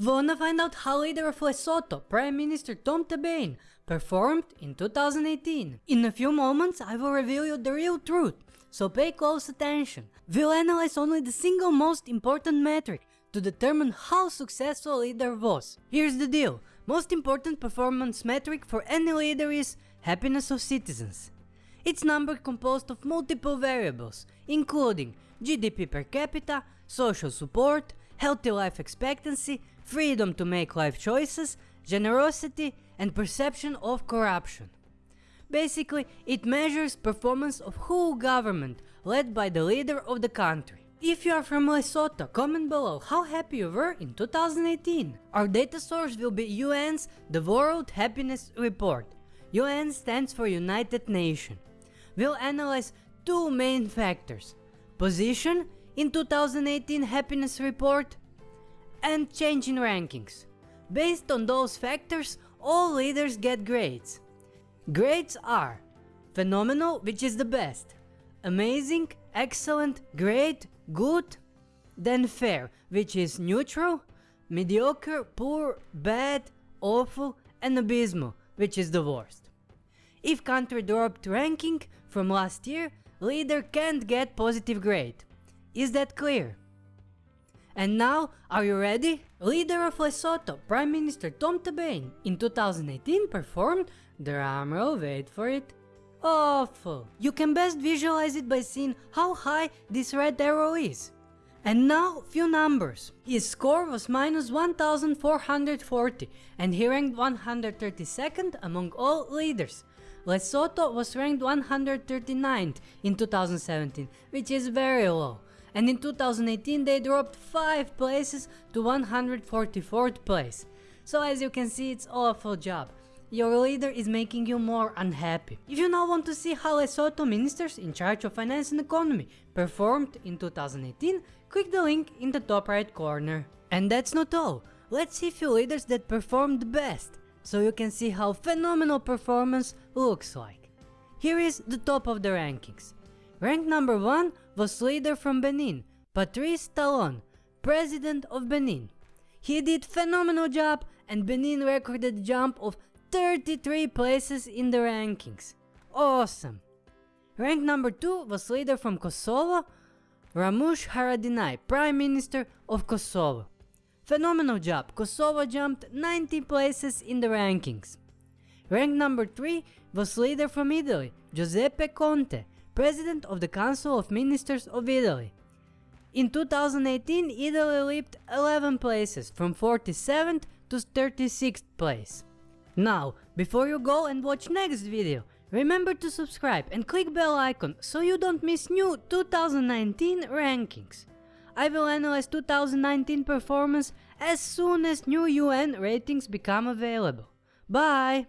Wanna find out how leader of Lesotho, Prime Minister Tom Thabane, performed in 2018? In a few moments I will reveal you the real truth, so pay close attention. We'll analyze only the single most important metric to determine how successful a leader was. Here's the deal, most important performance metric for any leader is happiness of citizens. It's number composed of multiple variables, including GDP per capita, social support, healthy life expectancy, freedom to make life choices, generosity and perception of corruption. Basically, it measures performance of whole government led by the leader of the country. If you are from Lesotho, comment below how happy you were in 2018. Our data source will be UN's The World Happiness Report. UN stands for United Nations. We'll analyze two main factors. Position in 2018 happiness report and change in rankings. Based on those factors, all leaders get grades. Grades are phenomenal, which is the best, amazing, excellent, great, good, then fair, which is neutral, mediocre, poor, bad, awful, and abysmal, which is the worst. If country dropped ranking from last year, leader can't get positive grade. Is that clear? And now, are you ready? Leader of Lesotho, Prime Minister Tom Thabane, in 2018 performed, drumroll wait for it, awful. You can best visualize it by seeing how high this red arrow is. And now, few numbers. His score was minus 1440 and he ranked 132nd among all leaders. Lesotho was ranked 139th in 2017, which is very low and in 2018 they dropped 5 places to 144th place. So as you can see it's awful job. Your leader is making you more unhappy. If you now want to see how Lesotho ministers in charge of finance and economy performed in 2018, click the link in the top right corner. And that's not all, let's see few leaders that performed best, so you can see how phenomenal performance looks like. Here is the top of the rankings. Rank number 1 was leader from Benin, Patrice Talon, president of Benin. He did phenomenal job and Benin recorded jump of 33 places in the rankings. Awesome! Rank number 2 was leader from Kosovo, Ramush Haradinaj, Prime Minister of Kosovo. Phenomenal job, Kosovo jumped 90 places in the rankings. Rank number 3 was leader from Italy, Giuseppe Conte, President of the Council of Ministers of Italy. In 2018, Italy leaped 11 places, from 47th to 36th place. Now, before you go and watch next video, remember to subscribe and click bell icon so you don't miss new 2019 rankings. I will analyze 2019 performance as soon as new UN ratings become available. Bye!